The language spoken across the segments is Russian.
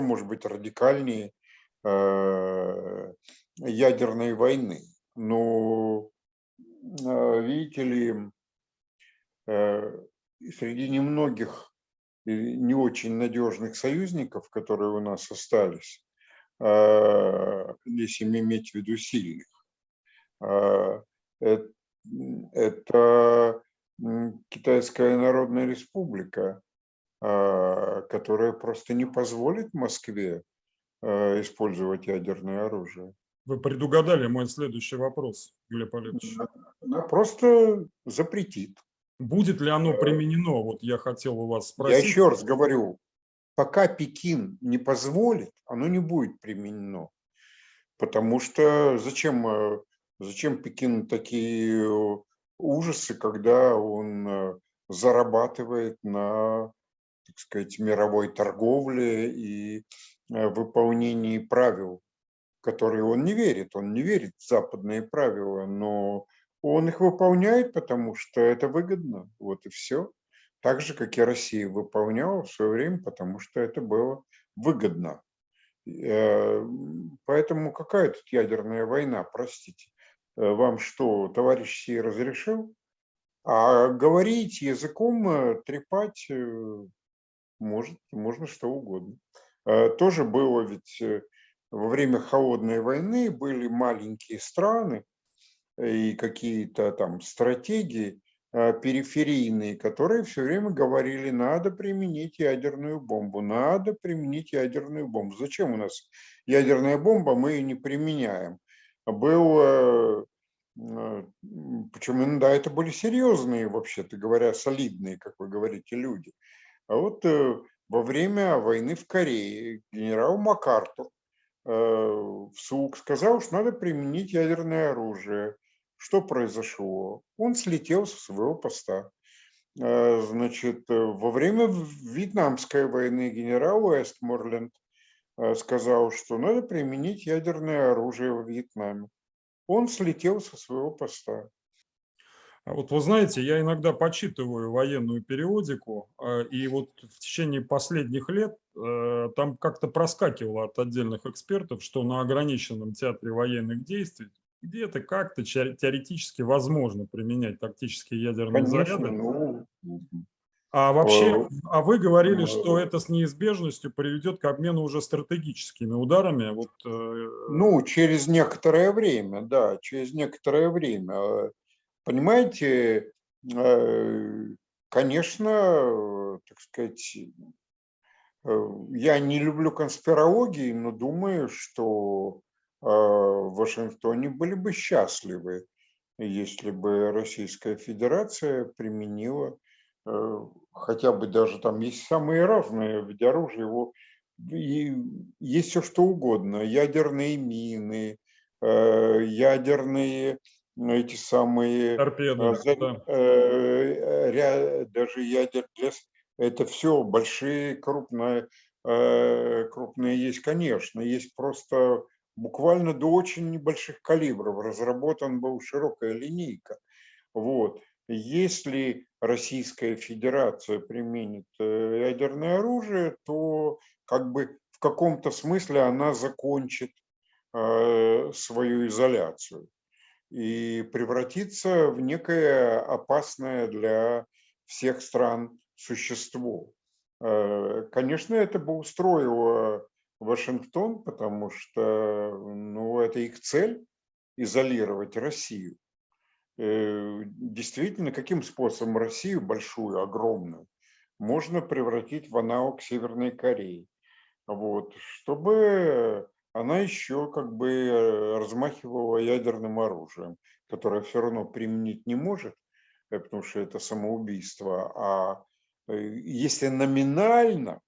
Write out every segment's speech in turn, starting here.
может быть радикальнее э, ядерной войны. Но, э, видите ли, э, среди немногих не очень надежных союзников, которые у нас остались, если иметь в виду сильных, это Китайская Народная Республика, которая просто не позволит Москве а, использовать ядерное оружие. Вы предугадали мой следующий вопрос, Глеб Олегович. Она просто запретит. Будет ли оно применено? Вот я хотел у вас спросить. Я еще раз говорю, пока Пекин не позволит, оно не будет применено. Потому что зачем, э, зачем Пекину такие э, ужасы, когда он э, зарабатывает на так сказать, мировой торговле и э, выполнении правил, которые он не верит. Он не верит в западные правила, но он их выполняет, потому что это выгодно. Вот и все. Так же, как и Россия выполняла в свое время, потому что это было выгодно. Э, поэтому какая тут ядерная война, простите? Э, вам что, товарищ Си разрешил? А говорить языком, трепать может, можно что угодно. А, тоже было ведь э, во время холодной войны были маленькие страны и какие-то там стратегии а, периферийные, которые все время говорили, надо применить ядерную бомбу, надо применить ядерную бомбу. Зачем у нас ядерная бомба, мы ее не применяем. Был, э, причем иногда это были серьезные, вообще-то говоря, солидные, как вы говорите, люди. А вот э, во время войны в Корее генерал МакАртур э, вслух сказал, что надо применить ядерное оружие. Что произошло? Он слетел со своего поста. Э, значит, во время Вьетнамской войны генерал Уэстморленд сказал, что надо применить ядерное оружие в Вьетнаме. Он слетел со своего поста. А вот вы знаете, я иногда почитываю военную периодику, а, и вот в течение последних лет э, там как-то проскакивало от отдельных экспертов, что на ограниченном театре военных действий где-то как-то теоретически возможно применять тактические ядерные Конечно, заряды. Ну... А вообще, а вы говорили, что это с неизбежностью приведет к обмену уже стратегическими ударами. Вот, э, ну, через некоторое время, да, через некоторое время. Понимаете, э, конечно, так сказать, э, я не люблю конспирологии, но думаю, что э, в Вашингтоне были бы счастливы, если бы Российская Федерация применила хотя бы даже там есть самые разные виды оружия, его, и есть все что угодно, ядерные мины, ядерные эти самые торпеды, э, да. э, даже ядер это все большие, крупные, э, крупные есть, конечно, есть просто буквально до очень небольших калибров разработан был широкая линейка. Вот. Если Российская Федерация применит э, ядерное оружие, то как бы в каком-то смысле она закончит э, свою изоляцию и превратиться в некое опасное для всех стран существо. Э, конечно, это бы устроило Вашингтон, потому что ну, это их цель – изолировать Россию. Э, действительно, каким способом Россию, большую, огромную, можно превратить в аналог Северной Кореи? Вот, чтобы она еще как бы э, размахивала ядерным оружием, которое все равно применить не может, э, потому что это самоубийство. А э, если номинально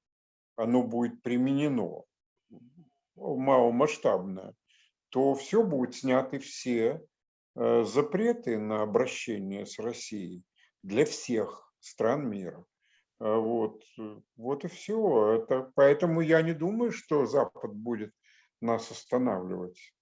оно будет применено, маломасштабное, то все будет сняты все запреты на обращение с Россией для всех стран мира. Вот, вот и все. Это, поэтому я не думаю, что Запад будет нас останавливать.